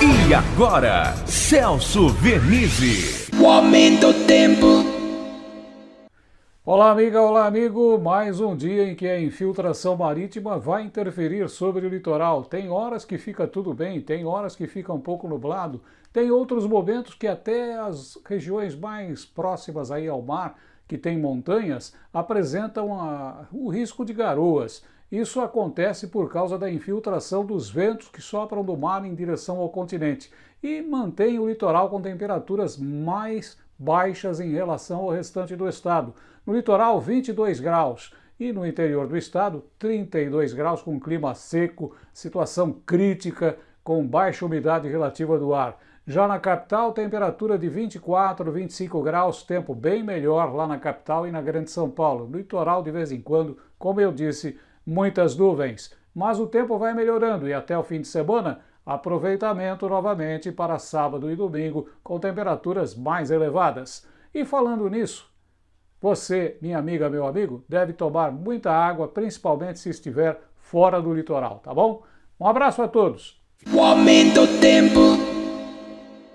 E agora, Celso Vernizzi. O aumento do tempo. Olá, amiga, olá, amigo. Mais um dia em que a infiltração marítima vai interferir sobre o litoral. Tem horas que fica tudo bem, tem horas que fica um pouco nublado, tem outros momentos que até as regiões mais próximas aí ao mar, que tem montanhas, apresentam a, o risco de garoas. Isso acontece por causa da infiltração dos ventos que sopram do mar em direção ao continente e mantém o litoral com temperaturas mais baixas em relação ao restante do estado. No litoral, 22 graus e no interior do estado, 32 graus com clima seco, situação crítica com baixa umidade relativa do ar. Já na capital, temperatura de 24, 25 graus, tempo bem melhor lá na capital e na Grande São Paulo. No litoral, de vez em quando, como eu disse, muitas nuvens, mas o tempo vai melhorando e até o fim de semana, aproveitamento novamente para sábado e domingo com temperaturas mais elevadas. E falando nisso, você, minha amiga, meu amigo, deve tomar muita água, principalmente se estiver fora do litoral, tá bom? Um abraço a todos! O aumento do tempo.